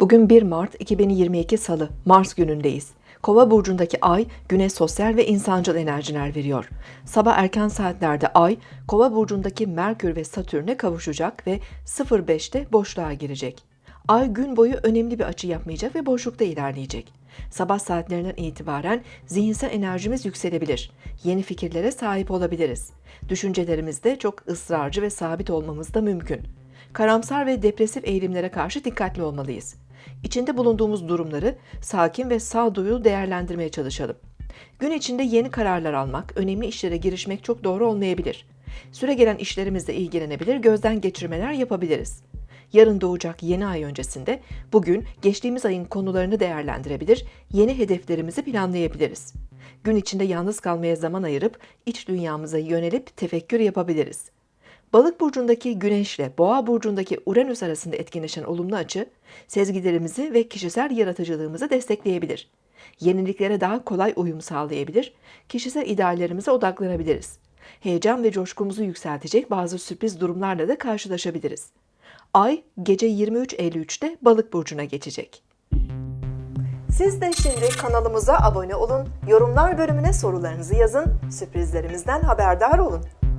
Bugün 1 Mart 2022 Salı, Mars günündeyiz. Kova burcundaki ay güne sosyal ve insancıl enerjiler veriyor. Sabah erken saatlerde ay Kova burcundaki Merkür ve Satürn'e kavuşacak ve 05'te boşluğa girecek. Ay gün boyu önemli bir açı yapmayacak ve boşlukta ilerleyecek. Sabah saatlerinden itibaren zihinsel enerjimiz yükselebilir. Yeni fikirlere sahip olabiliriz. Düşüncelerimizde çok ısrarcı ve sabit olmamız da mümkün. Karamsar ve depresif eğilimlere karşı dikkatli olmalıyız. İçinde bulunduğumuz durumları sakin ve sağduyulu değerlendirmeye çalışalım. Gün içinde yeni kararlar almak, önemli işlere girişmek çok doğru olmayabilir. Süre gelen işlerimizle ilgilenebilir, gözden geçirmeler yapabiliriz. Yarın doğacak yeni ay öncesinde bugün geçtiğimiz ayın konularını değerlendirebilir, yeni hedeflerimizi planlayabiliriz. Gün içinde yalnız kalmaya zaman ayırıp iç dünyamıza yönelip tefekkür yapabiliriz. Balık burcundaki Güneş ile Boğa burcundaki Uranüs arasında etkinleşen olumlu açı, sezgilerimizi ve kişisel yaratıcılığımızı destekleyebilir. Yeniliklere daha kolay uyum sağlayabilir, kişisel ideallerimize odaklanabiliriz. Heyecan ve coşkumuzu yükseltecek bazı sürpriz durumlarla da karşılaşabiliriz. Ay gece 23.53'te Balık burcuna geçecek. Siz de şimdi kanalımıza abone olun, yorumlar bölümüne sorularınızı yazın, sürprizlerimizden haberdar olun.